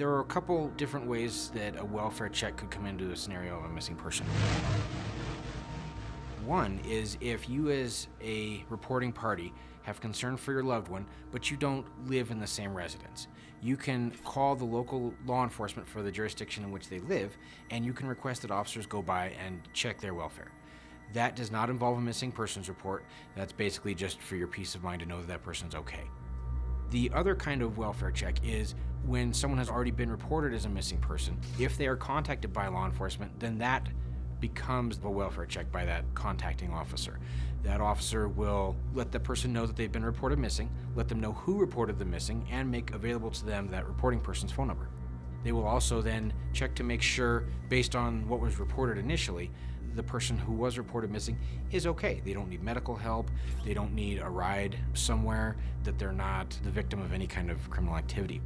There are a couple different ways that a welfare check could come into a scenario of a missing person. One is if you as a reporting party have concern for your loved one, but you don't live in the same residence. You can call the local law enforcement for the jurisdiction in which they live, and you can request that officers go by and check their welfare. That does not involve a missing persons report. That's basically just for your peace of mind to know that that person's okay. The other kind of welfare check is when someone has already been reported as a missing person. If they are contacted by law enforcement, then that becomes a welfare check by that contacting officer. That officer will let the person know that they've been reported missing, let them know who reported them missing, and make available to them that reporting person's phone number. They will also then check to make sure, based on what was reported initially, the person who was reported missing is okay. They don't need medical help, they don't need a ride somewhere, that they're not the victim of any kind of criminal activity.